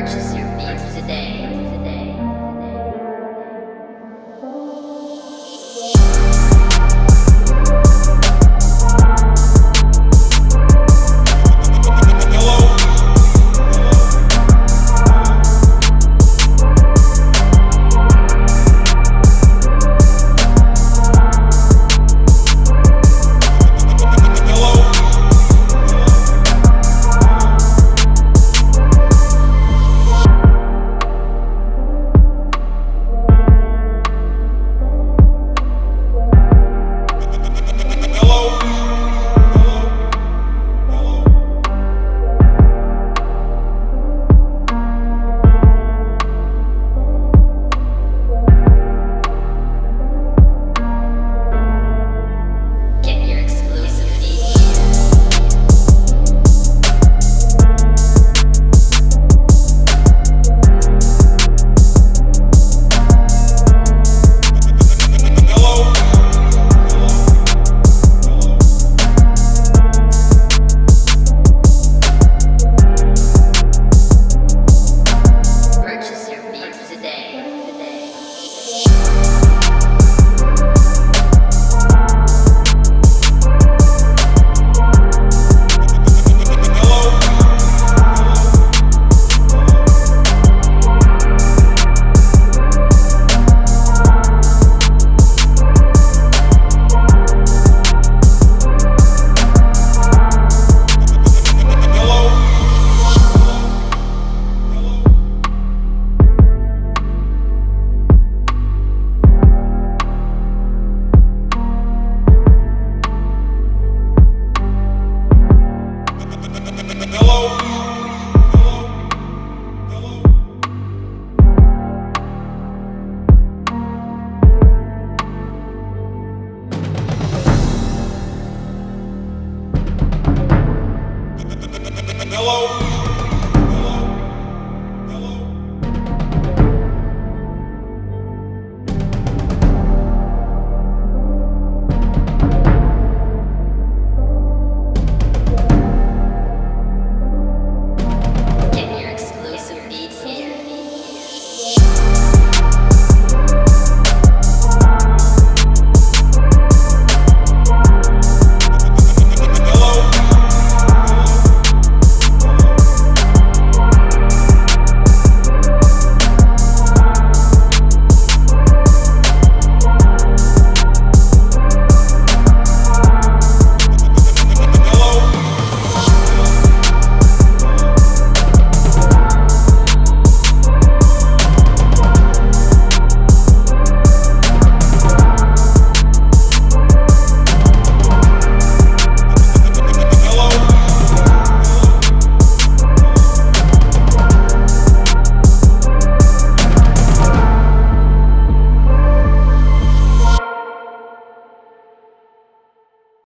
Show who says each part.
Speaker 1: Purchase your beats today.
Speaker 2: Hello.